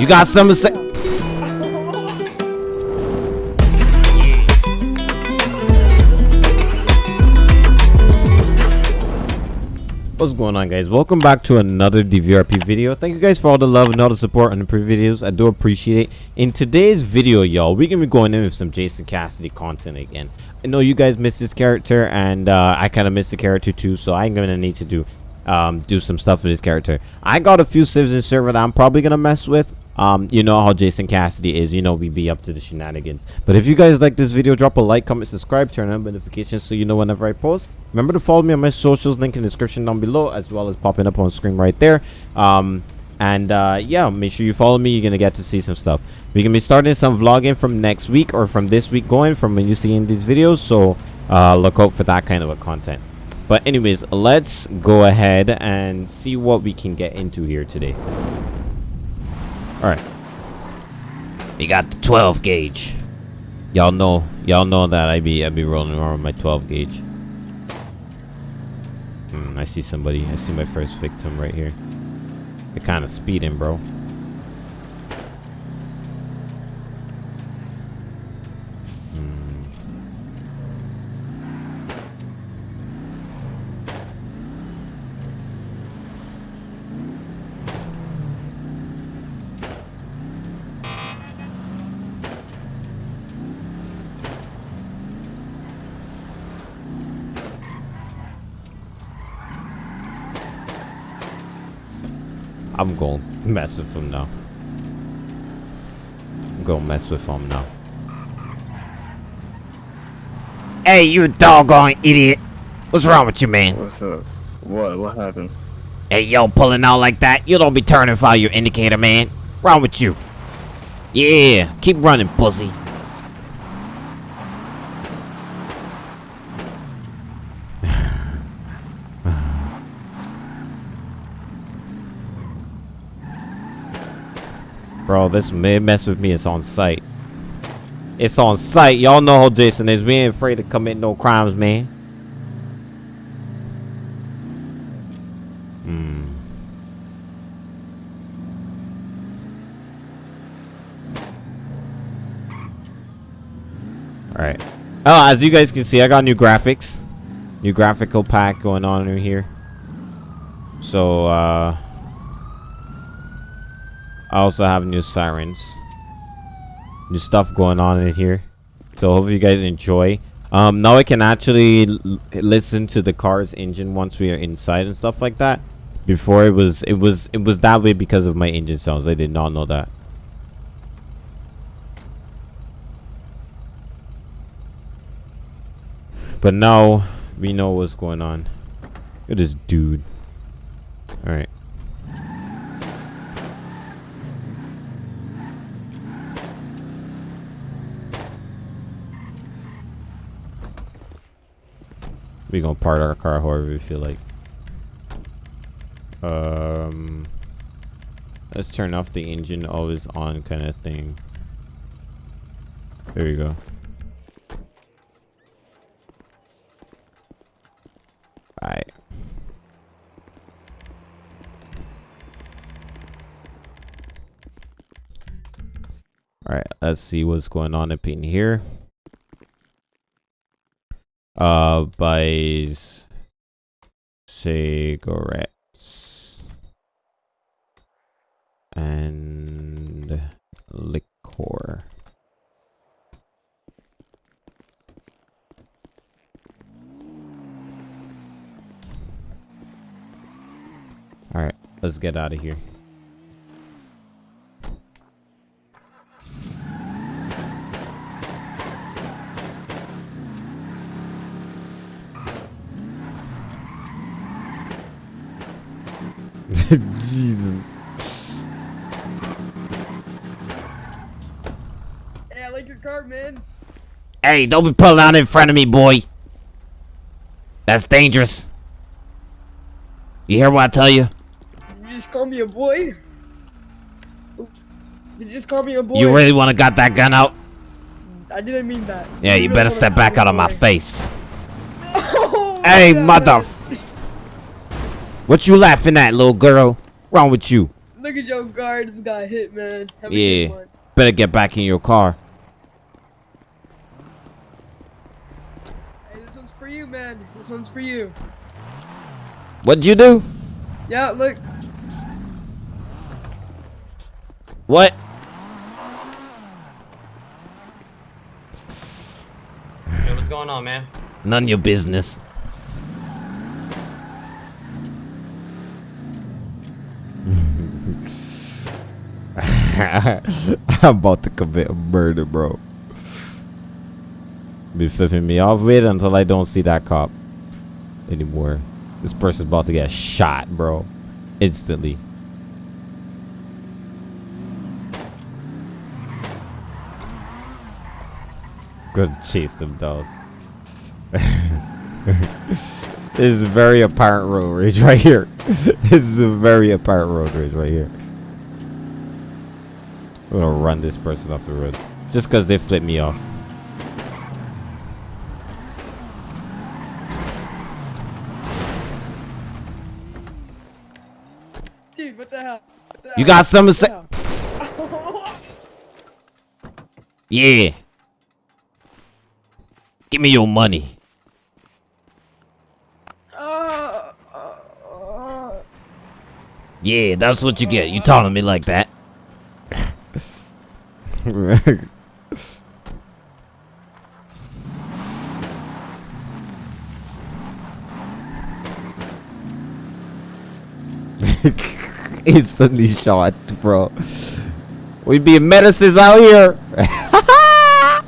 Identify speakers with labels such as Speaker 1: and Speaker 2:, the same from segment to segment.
Speaker 1: You got something to say? What's going on guys? Welcome back to another DVRP video. Thank you guys for all the love and all the support on the previous videos. I do appreciate it. In today's video, y'all, we're gonna be going in with some Jason Cassidy content again. I know you guys missed this character and uh, I kind of missed the character too, so I'm gonna need to do um, do some stuff with this character. I got a few civs in server that I'm probably gonna mess with. Um, you know how Jason Cassidy is. You know we be up to the shenanigans. But if you guys like this video, drop a like, comment, subscribe, turn on notifications so you know whenever I post. Remember to follow me on my socials, link in the description down below, as well as popping up on screen right there. Um, and uh, yeah, make sure you follow me. You're gonna get to see some stuff. we can be starting some vlogging from next week or from this week going from when you see in these videos. So uh, look out for that kind of a content. But anyways, let's go ahead and see what we can get into here today. Alright. We got the 12 gauge. Y'all know, y'all know that I be I be rolling around with my 12 gauge. Hmm, I see somebody. I see my first victim right here. They're kind of speeding, bro. I'm going to mess with him now. I'm going to mess with him now. Hey, you doggone idiot. What's wrong with you, man?
Speaker 2: What's up? What? What happened?
Speaker 1: Hey, yo, pulling out like that. You don't be turning fire your indicator, man. Wrong with you? Yeah, keep running, pussy. Bro, this may mess with me. It's on site. It's on site. Y'all know how Jason is. We ain't afraid to commit no crimes, man. Hmm. Alright. Oh, as you guys can see, I got new graphics. New graphical pack going on in here. So, uh... I also have new sirens. New stuff going on in here. So hopefully you guys enjoy. Um, now I can actually listen to the car's engine once we are inside and stuff like that. Before it was it was it was that way because of my engine sounds. I did not know that. But now we know what's going on. Look at this dude. Alright. We gonna park our car however we feel like. Um, let's turn off the engine always on kind of thing. There you go. Alright. Alright, let's see what's going on up in here uh buys cigarettes. And liquor. All right let's get out of here Jesus.
Speaker 3: Hey, I like your car, man.
Speaker 1: Hey, don't be pulling out in front of me, boy. That's dangerous. You hear what I tell you?
Speaker 3: You just call me a boy? Oops. Did you just call me a boy?
Speaker 1: You really want to got that gun out?
Speaker 3: I didn't mean that.
Speaker 1: Yeah, you,
Speaker 3: really
Speaker 1: better step back out of my face.
Speaker 3: Oh, my
Speaker 1: Hey,
Speaker 3: God.
Speaker 1: mother... What you laughing at, little girl? Wrong with you?
Speaker 3: Look Look at your guards got hit, man. Have
Speaker 1: Yeah. Better get back in your car.
Speaker 3: Hey, this one's for you, man. This one's for you.
Speaker 1: What'd you do?
Speaker 3: Yeah, look.
Speaker 1: What?
Speaker 4: Yo, what's going on, man?
Speaker 1: None of your business. I'm about to commit a murder, bro. Be flipping me off with until I don't see that cop anymore. This person's about to get shot, bro. Instantly. Good chase them down. this is very apparent road rage right here. this is a very apparent road rage right here. I'm gonna run this person off the road. Just because they flipped me off.
Speaker 3: Dude, what the hell? What the
Speaker 1: You got something to say? Yeah. Give me your money.
Speaker 3: Uh, uh, uh.
Speaker 1: Yeah, that's what you get. You taunting me like that. Instantly shot, bro. We be medicines out here.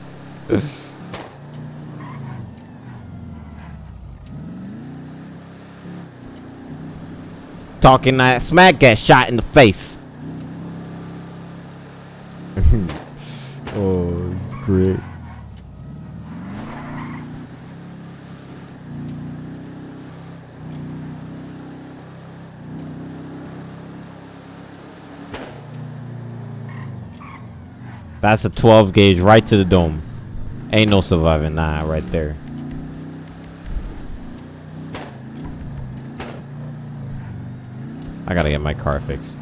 Speaker 1: Talking that smack, get shot in the face. oh, it's great. That's a 12 gauge right to the dome. Ain't no surviving that right there. I gotta get my car fixed.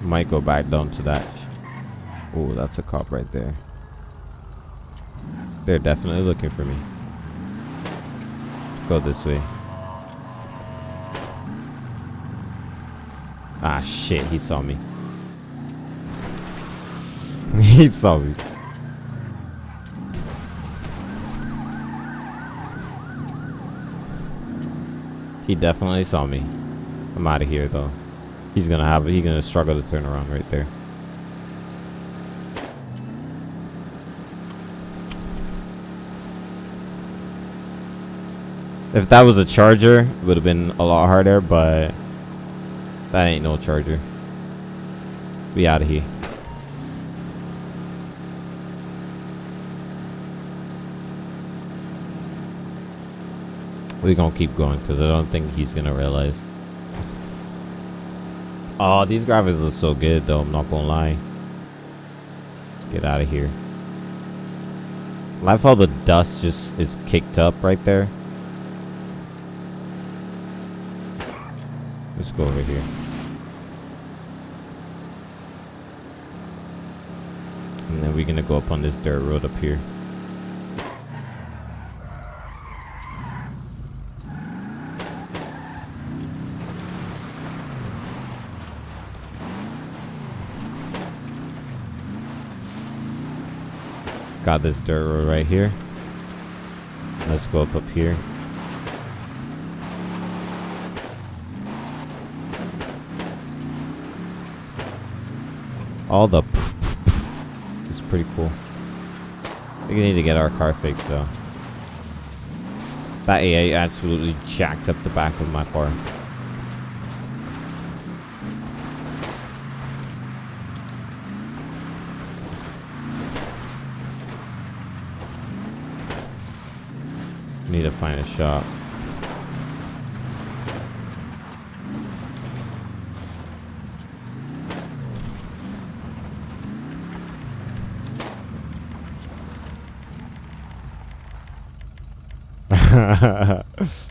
Speaker 1: Might go back down to that. Oh, that's a cop right there. They're definitely looking for me. Go this way. Ah, shit, he saw me. he saw me. He definitely saw me. I'm out of here though. He's gonna have he's gonna struggle to turn around right there. If that was a charger, it would have been a lot harder, but that ain't no charger. We out of here. We're gonna keep going because I don't think he's gonna realize. Oh, these graphics look so good though. I'm not gonna lie. Let's get out of here. Life how the dust just is kicked up right there. Let's go over here. And then we're gonna go up on this dirt road up here. Got this dirt road right here. Let's go up up here. All the It's pretty cool. We need to get our car fixed though. That AI absolutely jacked up the back of my car. Need to find a shop.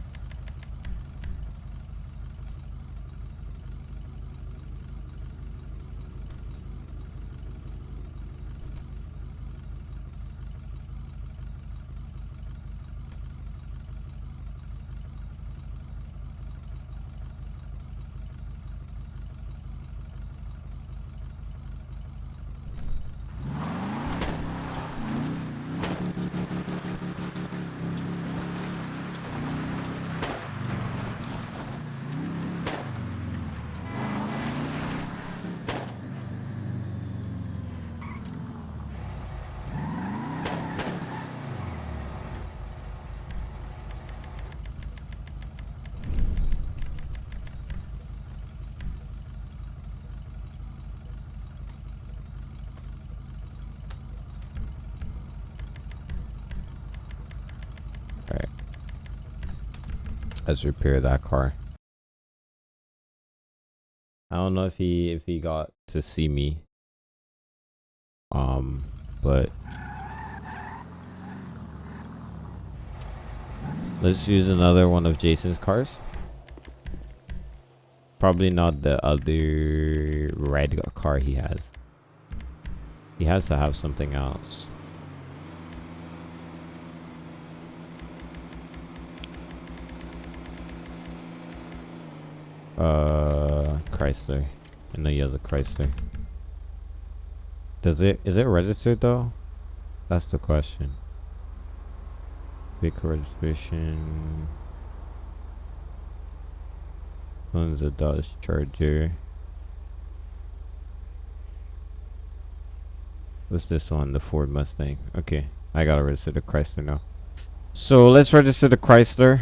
Speaker 1: Repair that car. I don't know if he if he got to see me. Um, but let's use another one of Jason's cars. Probably not the other red car he has. He has to have something else. Uh, Chrysler. I know he has a Chrysler. Does it, is it registered though? That's the question. Vehicle registration. Owns a Dodge Charger. What's this one? The Ford Mustang. Okay, I gotta register the Chrysler now. So let's register the Chrysler.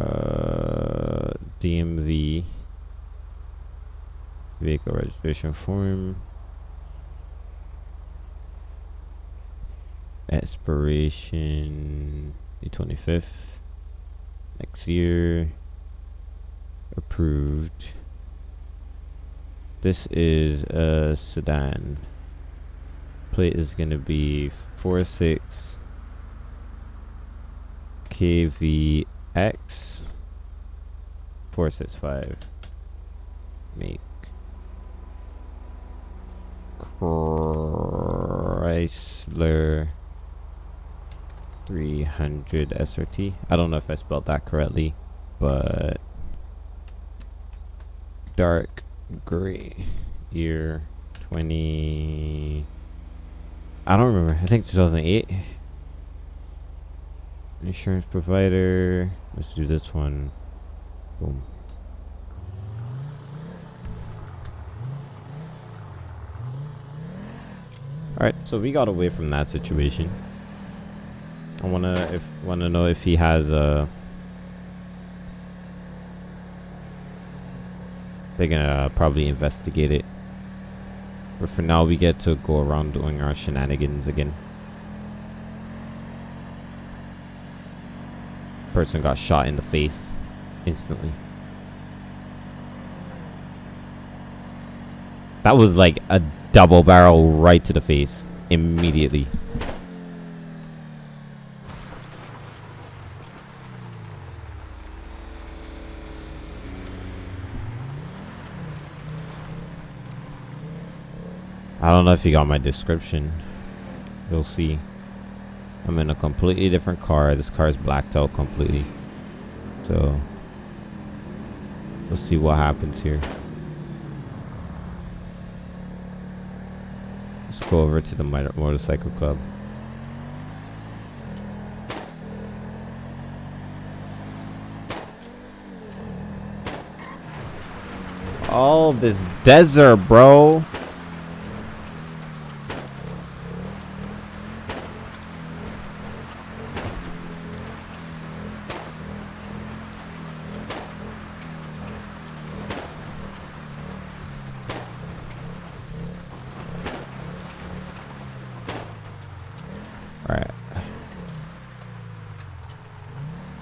Speaker 1: Uh, DMV vehicle registration form. Expiration the 25th next year. Approved. This is a sedan. Plate is going to be 46 KV X four six five make Chrysler 300 SRT. I don't know if I spelled that correctly, but dark gray year 20 I don't remember. I think 2008 insurance provider. Let's do this one. Boom. All right so we got away from that situation. I want to if want to know if he has a they're gonna probably investigate it. But for now we get to go around doing our shenanigans again person got shot in the face instantly. That was like a double barrel right to the face immediately. I don't know if you got my description. You'll see. I'm in a completely different car. This car is blacked out completely. So, let's see what happens here. Let's go over to the motorcycle club. All this desert, bro.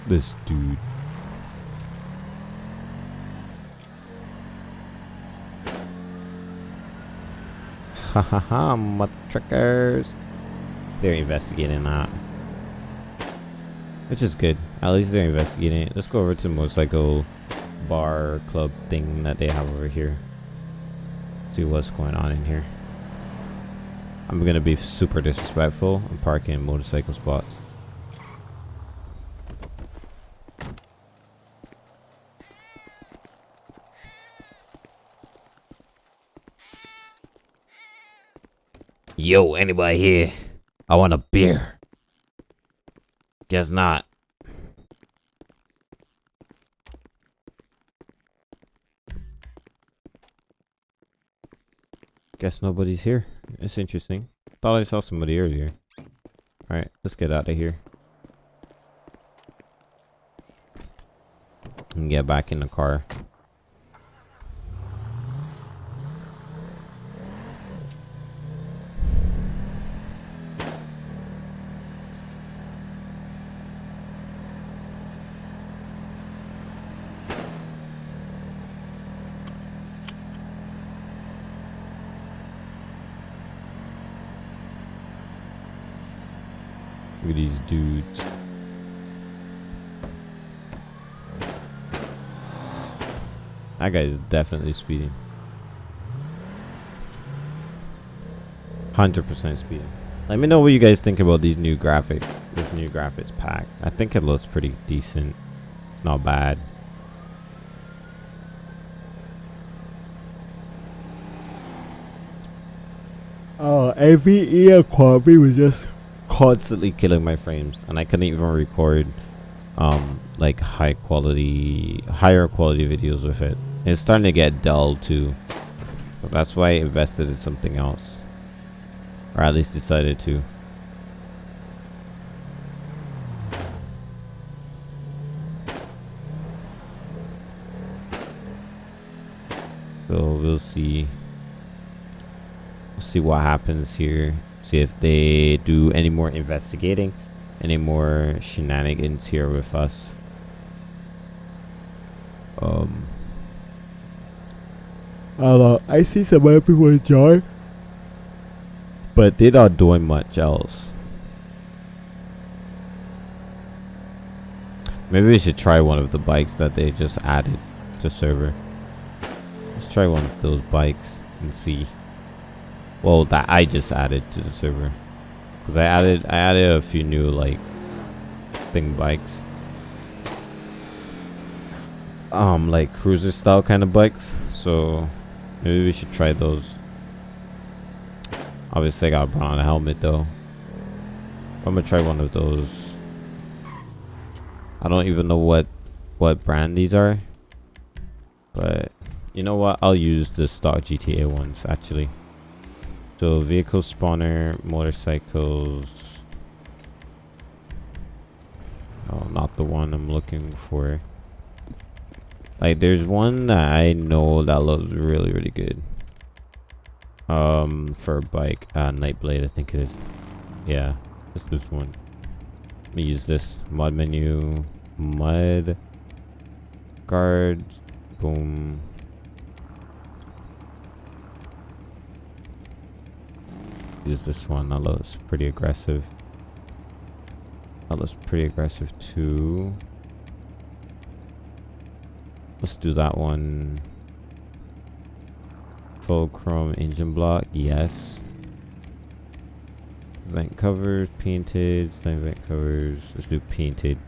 Speaker 1: this dude. Ha ha ha, mother truckers. They're investigating that. Which is good. At least they're investigating it. Let's go over to the motorcycle bar club thing that they have over here. See what's going on in here. I'm gonna be super disrespectful. I'm parking motorcycle spots. Yo, anybody here? I want a beer. Guess not. Guess nobody's here. It's interesting. Thought I saw somebody earlier. Alright, let's get out of here. And get back in the car. Look at these dudes. That guy is definitely speeding. 100% speeding. Let me know what you guys think about these new graphics. This new graphics pack. I think it looks pretty decent. Not bad. Oh, every ear quality was just constantly killing my frames and I couldn't even record um like high quality higher quality videos with it. It's starting to get dull too. So that's why I invested in something else. Or at least decided to. So we'll see. We'll see what happens here see if they do any more investigating any more shenanigans here with us um I don't know. I see some other people enjoy but they're not doing much else. Maybe we should try one of the bikes that they just added to server. Let's try one of those bikes and see. Well that I just added to the server. Because I added I added a few new like thing bikes. Um like cruiser style kind of bikes. So maybe we should try those. Obviously I gotta put on a helmet though. I'm gonna try one of those. I don't even know what what brand these are but you know what? I'll use the stock GTA ones actually. So vehicle spawner, motorcycles. Oh, not the one I'm looking for. Like there's one that I know that looks really, really good. Um, for a bike, uh, Nightblade, I think it is. Yeah, it's this one. Let me use this mod menu, mud, guards, boom. use this one. That looks pretty aggressive. That looks pretty aggressive too. Let's do that one. Full chrome engine block. Yes. Vent covers, painted. Same vent covers. Let's do painted.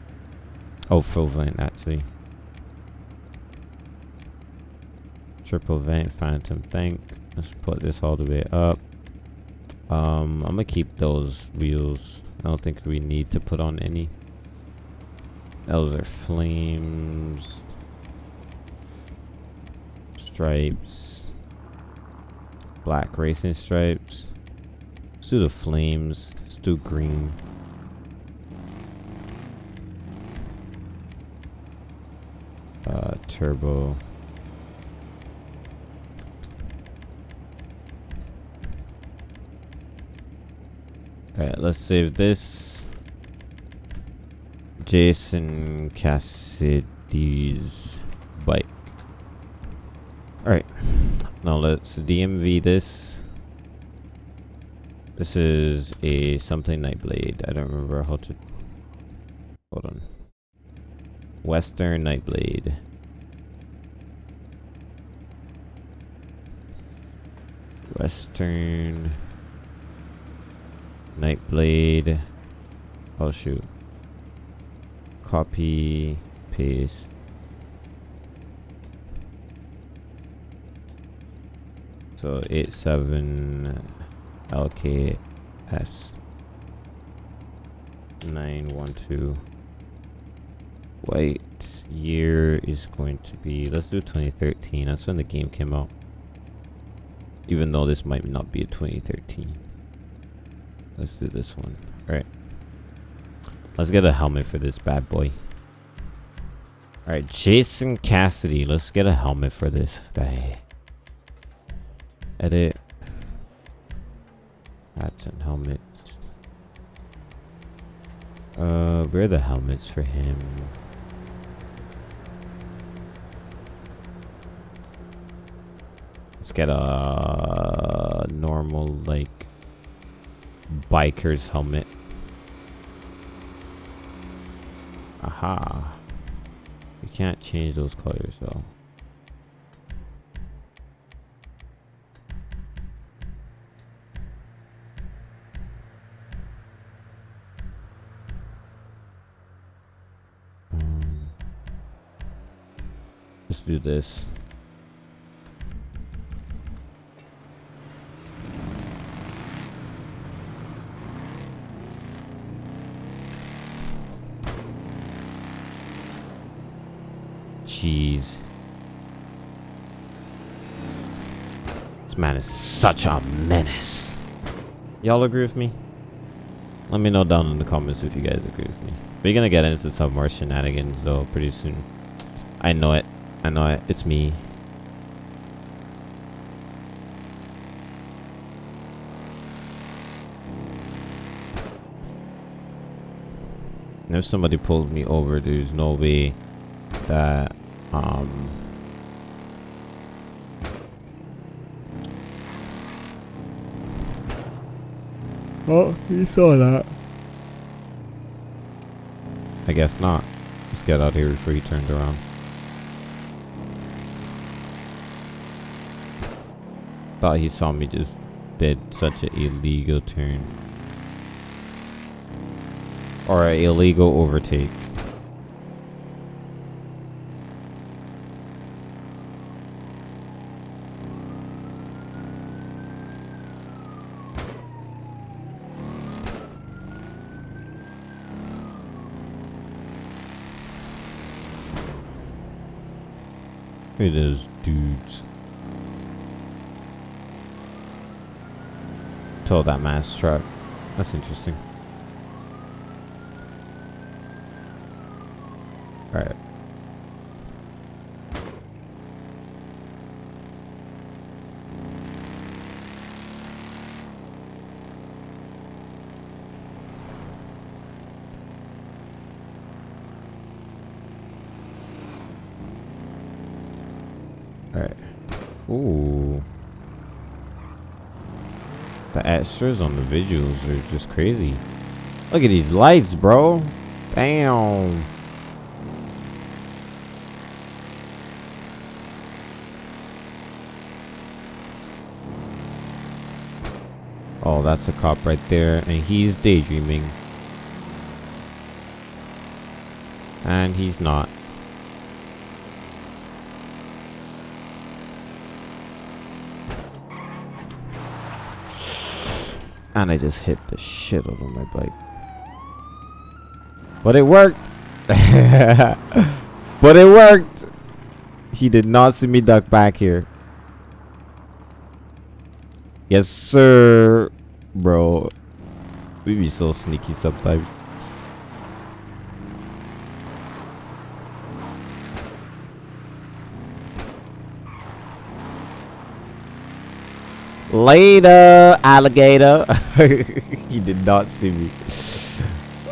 Speaker 1: Oh, full vent actually. Triple vent, phantom tank. Let's put this all the way up. Um, I'm gonna keep those wheels. I don't think we need to put on any. Those are flames. Stripes. Black racing stripes. Let's do the flames. Let's do green. Uh, turbo. Alright, let's save this. Jason Cassidy's bike. Alright. Now let's DMV this. This is a something Nightblade. I don't remember how to Hold on. Western Nightblade. Western Nightblade. Oh shoot. Copy, paste. So eight seven LKS nine one two. White year is going to be let's do 2013. That's when the game came out. Even though this might not be a 2013. Let's do this one. Alright. Let's get a helmet for this bad boy. Alright, Jason Cassidy. Let's get a helmet for this guy. Edit. Hats and helmets. Uh, where are the helmets for him? Let's get a normal, like, biker's helmet. Aha. You can't change those colors, though. Let's do this. Jeez. This man is such a menace. Y'all agree with me? Let me know down in the comments if you guys agree with me. We're gonna get into some more shenanigans though pretty soon. I know it. I know it. It's me. And if somebody pulls me over, there's no way that um Oh, you saw that. I guess not. Let's get out of here before he turned around. Thought he saw me just did such an illegal turn. Or an illegal overtake. Look at those dudes. Told that mass truck. That's interesting. Alright. Alright. Ooh. On the visuals are just crazy. Look at these lights, bro. Damn. Oh, that's a cop right there. And he's daydreaming. And he's not. And I just hit the shit out of my bike. But it worked. but it worked. He did not see me duck back here. Yes, sir. Bro. We be so sneaky sometimes. Later, alligator. he did not see me.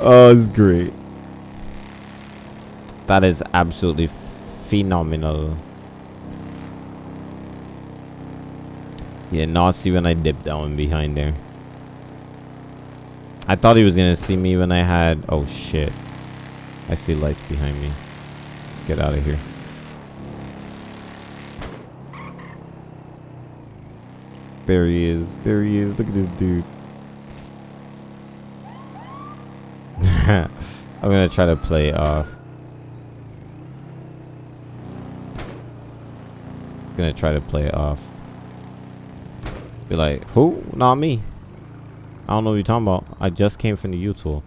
Speaker 1: Oh, it's great. That is absolutely phenomenal. He did not see when I dipped down behind there. I thought he was gonna see me when I had... Oh, shit. I see lights behind me. Let's get out of here. There he is. There he is. Look at this dude. I'm gonna try to play off. Gonna try to play it off. Be like, who? Not me. I don't know what you're talking about. I just came from the YouTool.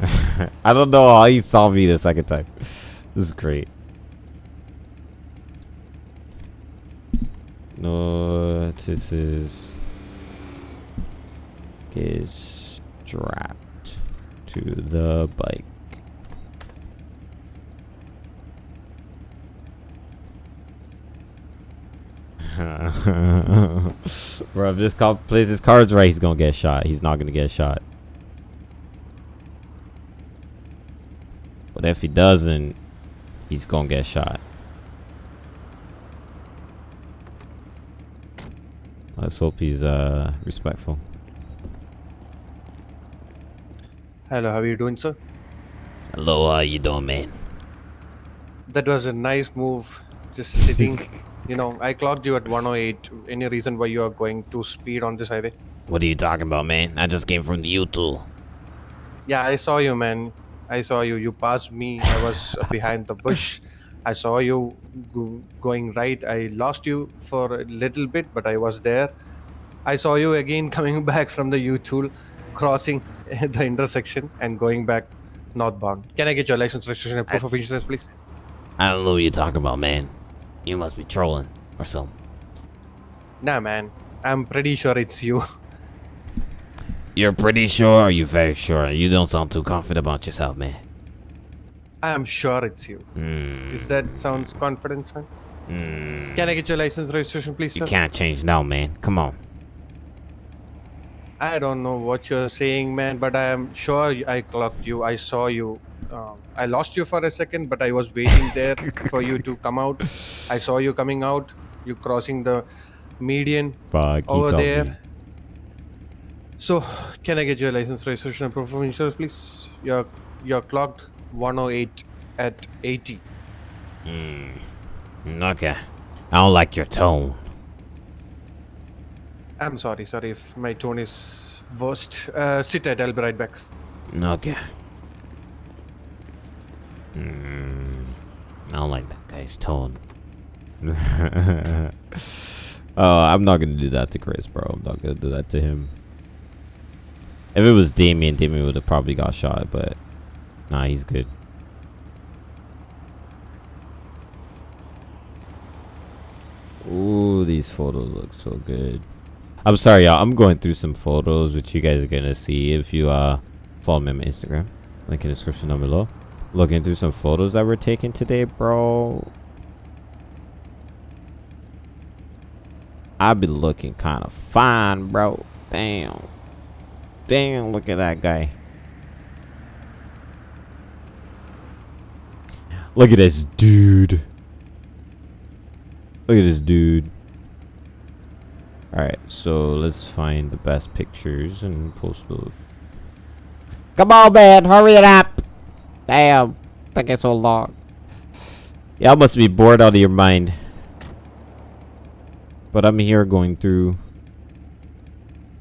Speaker 1: I don't know how he saw me the second time. This is great. Notices is strapped to the bike. Bro, if this cop plays his cards right, he's gonna get shot. He's not gonna get shot. But if he doesn't, he's gonna get shot. Let's hope he's uh respectful.
Speaker 5: Hello, how are you doing, sir?
Speaker 1: Hello, how you doing, man?
Speaker 5: That was a nice move. Just sitting. you know, I clocked you at 108. Any reason why you are going too speed on this highway?
Speaker 1: What are you talking about, man? I just came from the YouTool.
Speaker 5: Yeah, I saw you, man. I saw you. You passed me. I was behind the bush. I saw you go going right. I lost you for a little bit, but I was there. I saw you again coming back from the YouTool, crossing the intersection and going back northbound. Can I get your license, registration, and proof of insurance, please?
Speaker 1: I don't know what you're talking about, man. You must be trolling or something.
Speaker 5: Nah, man. I'm pretty sure it's you.
Speaker 1: You're pretty sure? Are you very sure? You don't sound too confident about yourself, man.
Speaker 5: I'm sure it's you.
Speaker 1: Hmm.
Speaker 5: Is that sounds confident, man?
Speaker 1: Hmm.
Speaker 5: Can I get your license registration, please,
Speaker 1: You can't change now, man. Come on.
Speaker 5: I don't know what you're saying, man, but I am sure I clocked you. I saw you. Um, I lost you for a second, but I was waiting there for you to come out. I saw you coming out. You crossing the median
Speaker 1: Fuck,
Speaker 5: over there.
Speaker 1: me.
Speaker 5: So, can I get your license registration and proof of insurance, please? You're you're clocked 108 at 80.
Speaker 1: Hmm. Okay. I don't like your tone.
Speaker 5: I'm sorry, sorry if my tone is worst. Uh, sit tight, I'll be right back.
Speaker 1: Okay. Hmm. I don't like that guy's tone. oh, I'm not gonna do that to Chris, bro. I'm not gonna do that to him. If it was Damien, Damien would have probably got shot, but nah, he's good. Ooh, these photos look so good. I'm sorry, y'all. I'm going through some photos, which you guys are gonna see if you uh follow me on Instagram. Link in the description down below. Looking through some photos that were taken today, bro. I be looking kind of fine, bro. Damn. Damn, look at that guy. Look at this dude. Look at this dude. Alright, so let's find the best pictures and post those. Come on, man, hurry it up. Damn, taking so long. Y'all must be bored out of your mind. But I'm here going through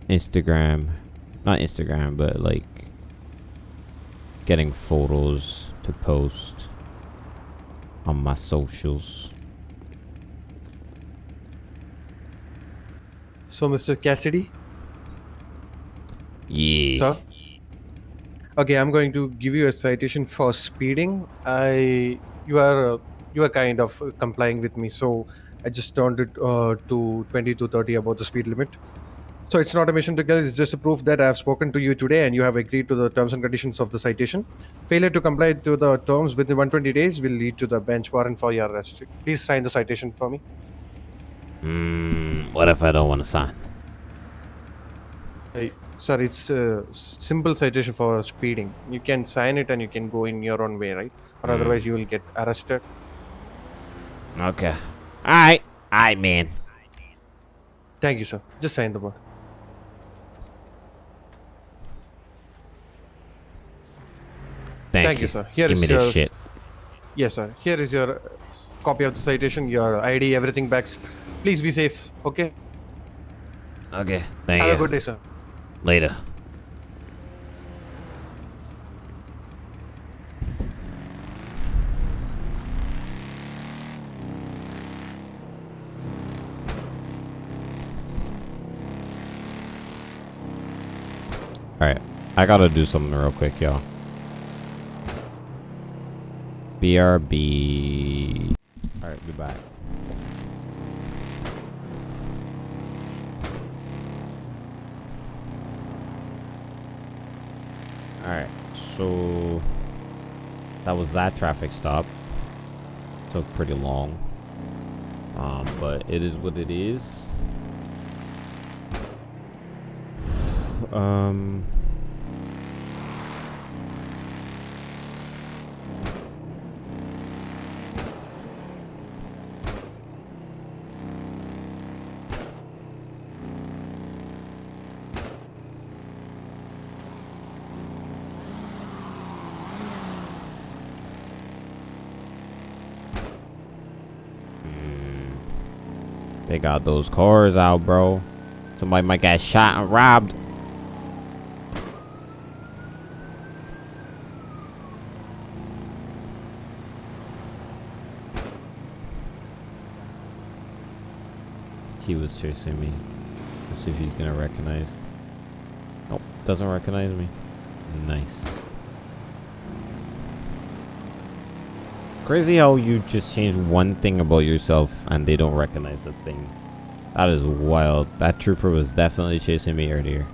Speaker 1: Instagram. Not Instagram, but like getting photos to post on my socials.
Speaker 5: So, Mr. Cassidy,
Speaker 1: Yeah.
Speaker 5: sir. Okay, I'm going to give you a citation for speeding. I, you are, uh, you are kind of uh, complying with me, so I just turned it uh, to 20 to 30 about the speed limit. So it's not a mission to kill; it's just a proof that I have spoken to you today, and you have agreed to the terms and conditions of the citation. Failure to comply to the terms within 120 days will lead to the bench warrant for your arrest. Please sign the citation for me.
Speaker 1: Hmm. What if I don't want to sign?
Speaker 5: Hey, sir, it's a simple citation for speeding. You can sign it and you can go in your own way, right? Or
Speaker 1: Mm.
Speaker 5: otherwise you will get arrested.
Speaker 1: Okay. Alright. Alright, man.
Speaker 5: Thank you, sir. Just sign the board.
Speaker 1: Damn.
Speaker 5: Thank you, sir. Here
Speaker 1: Give
Speaker 5: is
Speaker 1: me
Speaker 5: your
Speaker 1: this shit.
Speaker 5: Yes, sir. Here is your uh, copy of the citation, your ID, everything backs. Please be safe. Okay.
Speaker 1: Okay. Thank
Speaker 5: Have
Speaker 1: you.
Speaker 5: a good day, sir.
Speaker 1: Later. Alright. I gotta do something real quick, y'all. BRB. Alright, back. Alright, so that was that traffic stop. Took pretty long. Um, but it is what it is. Um Those cars out, bro. Somebody might get shot and robbed. He was chasing me. Let's see if he's gonna recognize. Nope, doesn't recognize me. Nice. Crazy how you just change one thing about yourself and they don't recognize the thing. That is wild. That trooper was definitely chasing me earlier.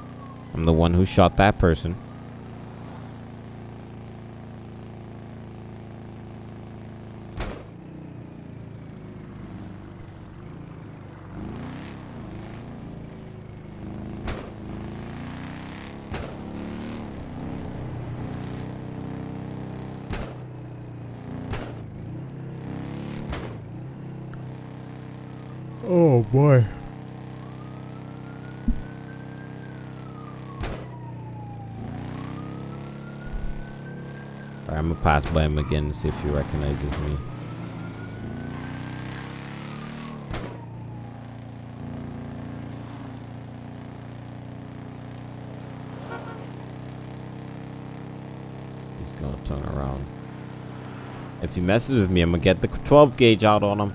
Speaker 1: I'm the one who shot that person. Oh boy. Alright, I'm gonna pass by him again and see if he recognizes me. He's gonna turn around. If he messes with me, I'm gonna get the 12 gauge out on him.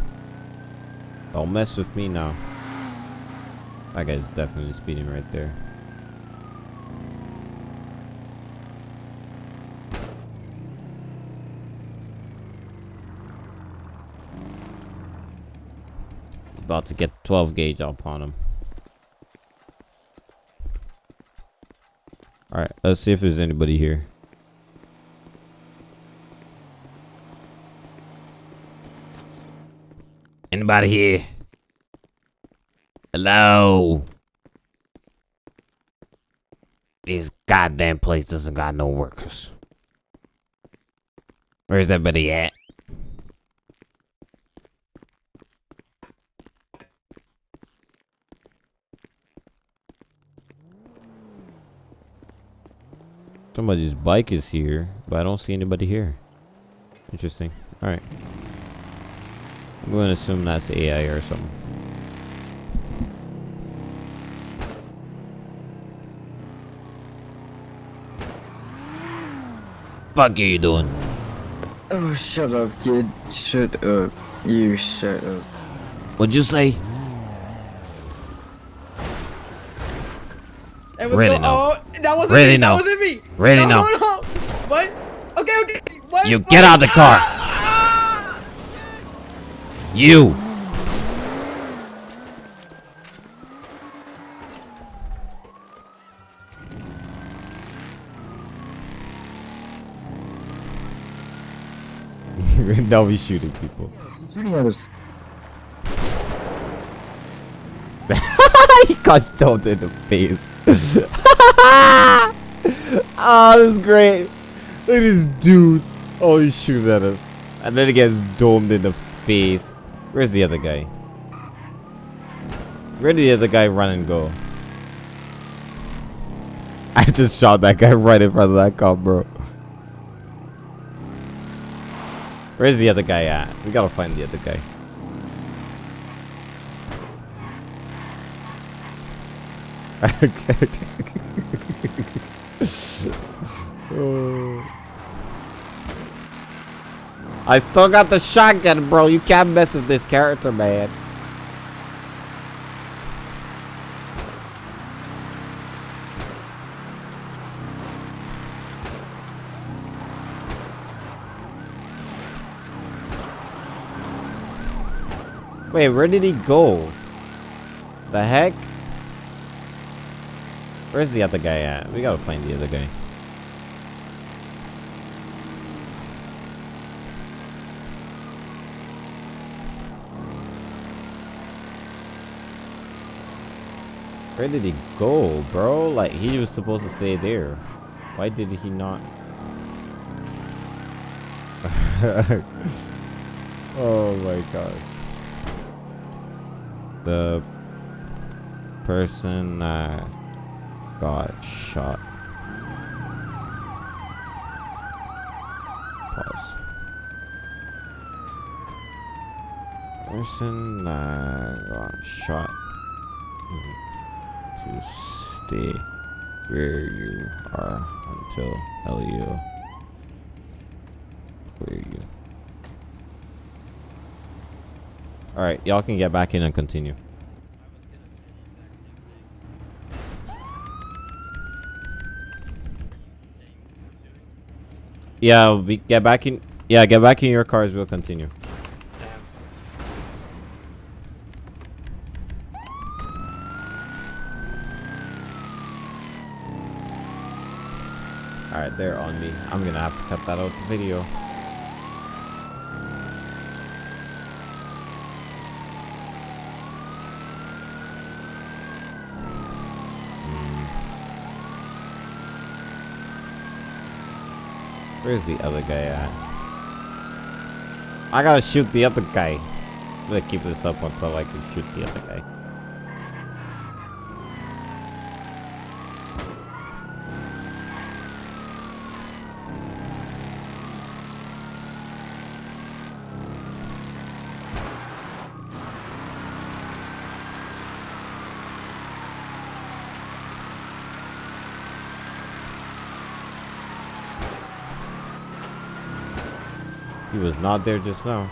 Speaker 1: Don't mess with me now. That guy's definitely speeding right there. About to get 12 gauge up on him. Alright, let's see if there's anybody here. Anybody here? Hello? This goddamn place doesn't got no workers. Where's everybody at? Somebody's bike is here, but I don't see anybody here. Interesting. Alright. I'm going to assume that's AI or something. Fuck are you doing?
Speaker 2: Oh, shut up, kid. Shut up. You shut up.
Speaker 1: What'd you say?
Speaker 3: Hey, what's
Speaker 1: Really
Speaker 3: going- Oh, that wasn't
Speaker 1: Really
Speaker 3: me.
Speaker 1: no.
Speaker 3: That wasn't me.
Speaker 1: Really
Speaker 3: no.
Speaker 1: no.
Speaker 3: No, no. What? Okay, okay. What?
Speaker 1: You
Speaker 3: What?
Speaker 1: get out of the car.
Speaker 3: Ah!
Speaker 1: You! now we shooting people.
Speaker 2: Shooting at us.
Speaker 1: he got stoned in the face. oh, this is great. Look at this dude. Oh, he's shooting at us. And then he gets domed in the face. Where's the other guy? Where did the other guy run and go? I just shot that guy right in front of that cop, bro. Where's the other guy at? We gotta find the other guy. I still got the shotgun, bro. You can't mess with this character, man. Wait, where did he go? The heck? Where's the other guy at? We gotta find the other guy. Where did he go, bro? Like, he was supposed to stay there. Why did he not? oh my god. The person that got shot. Pause. Person that got shot to stay where you are until Elio clear you. Alright, y'all can get back in and continue. Yeah, we get back in. Yeah, get back in your cars. We'll continue.
Speaker 4: Damn.
Speaker 1: All right, they're on me. I'm gonna have to cut that out the video. Where's the other guy at? I gotta shoot the other guy. I'm gonna keep this up until I can shoot the other guy. Not there just now.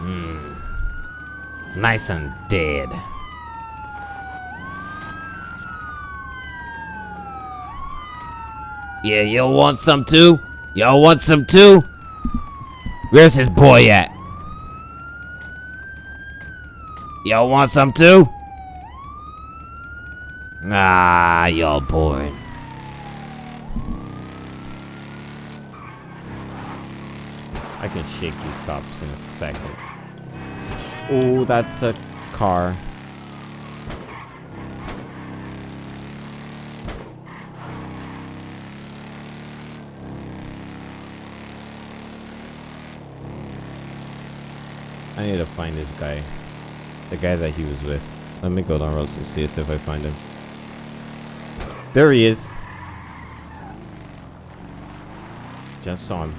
Speaker 1: Hmm. Nice and dead. Yeah, y'all want some too? Y'all want some too? Where's his boy at? Y'all want some too? Ah, y'all boring. I can shake these cops in a second. Oh, that's a car. I need to find this guy. The guy that he was with. Let me go down roads and see if I find him. There he is. Just saw him.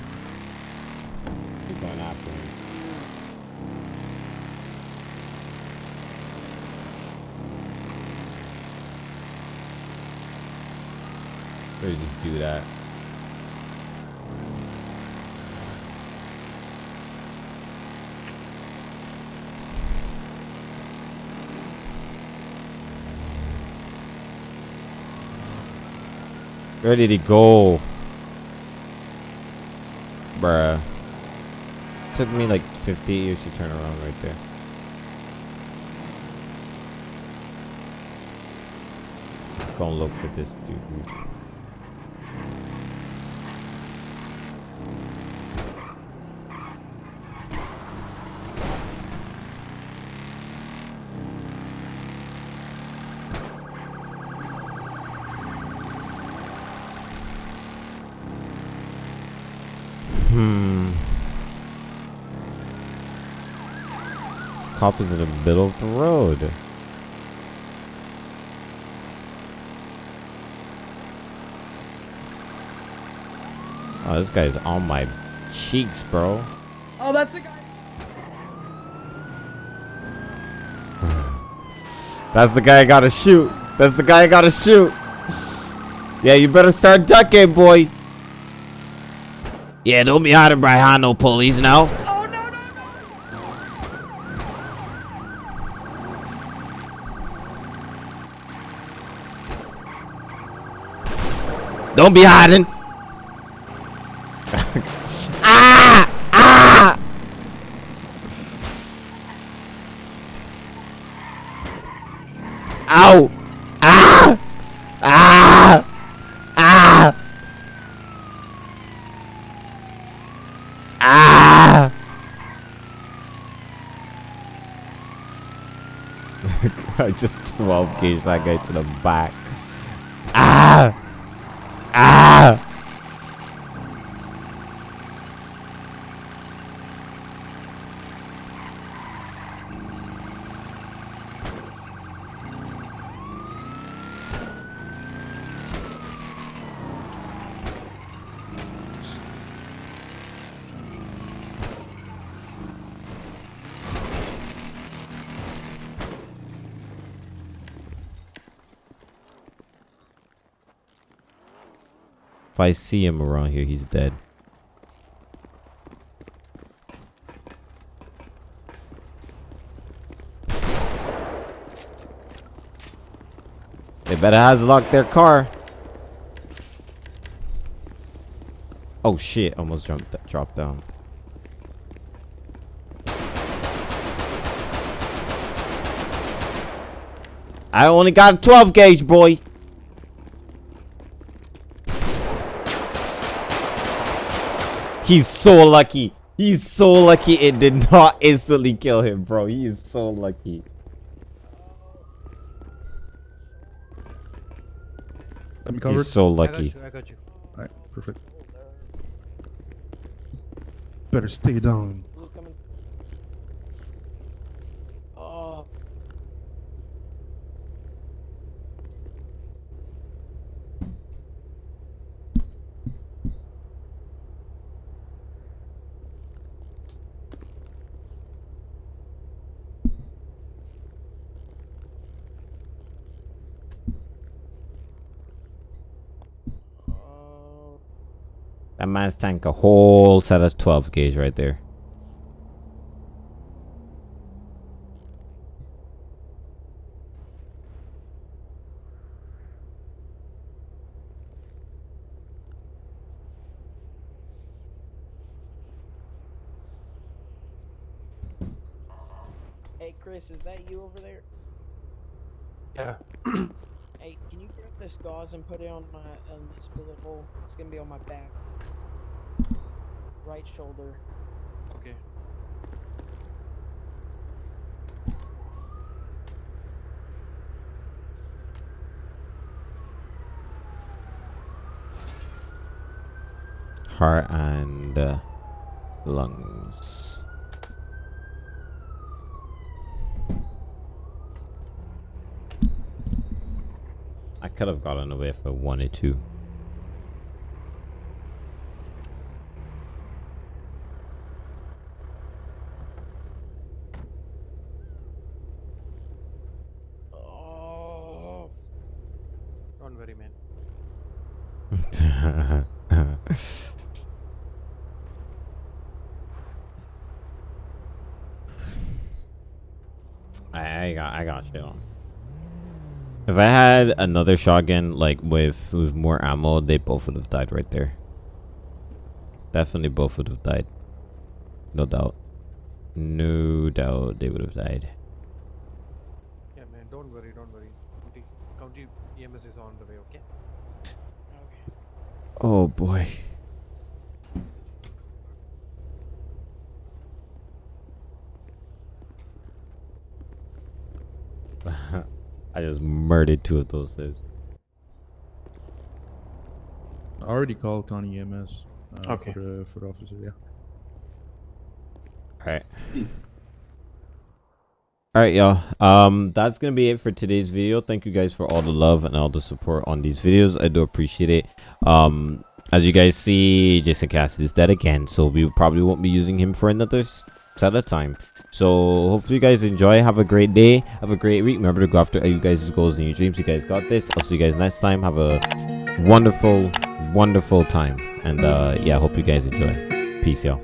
Speaker 1: Keep going after him. Or you just do that. Where did he go? Bruh. Took me like 50 years to turn around right there. Go and look for this dude. cop is in the middle of the road. Oh, this guy's on my cheeks, bro.
Speaker 3: Oh, that's the guy.
Speaker 1: that's the guy I gotta shoot. That's the guy I gotta shoot. yeah, you better start ducking, boy. Yeah, don't be hiding behind no police now. Don't be hiding. ah! Ah! Ow! Ah! Ah! Ah! Ah! I just 12 gauge that guy to the back. Ah! Ah! If I see him around here, he's dead. They better has locked their car. Oh shit! Almost jumped, dropped down. I only got a 12 gauge, boy. He's so lucky. He's so lucky it did not instantly kill him, bro. He is so lucky.
Speaker 6: Let me cover
Speaker 1: He's so
Speaker 5: I got
Speaker 1: lucky.
Speaker 5: you. I got you.
Speaker 6: Alright, perfect. Better stay down.
Speaker 4: Oh.
Speaker 1: That man's tank a whole set of 12 gauge right there.
Speaker 7: Hey Chris, is that you over there?
Speaker 5: Yeah.
Speaker 7: Hey, can you grab this gauze and put it on my on this bullet hole? It's gonna be on my back. Right shoulder.
Speaker 5: Okay.
Speaker 1: Heart and uh, lungs. I could have gotten away if I wanted to.
Speaker 7: Oh,
Speaker 5: Don't worry, man.
Speaker 1: I, I got I got you. If I had another shotgun like with with more ammo, they both would have died right there. Definitely both would have died. No doubt. No doubt they would have died.
Speaker 5: Yeah, man. Don't worry. Don't worry. County, county EMS is on the way. Okay.
Speaker 7: okay.
Speaker 1: Oh boy. I just murdered two of those things.
Speaker 6: I already called County EMS. Uh,
Speaker 5: Okay.
Speaker 6: For the, for the officer, yeah.
Speaker 1: Alright. Alright, y'all. Um, that's gonna be it for today's video. Thank you guys for all the love and all the support on these videos. I do appreciate it. Um, as you guys see, Jason Cassidy is dead again, so we probably won't be using him for another set a time. So hopefully you guys enjoy. Have a great day. Have a great week. Remember to go after you guys' goals and your dreams. You guys got this. I'll see you guys next time. Have a wonderful, wonderful time. And uh, yeah, hope you guys enjoy. Peace, y'all.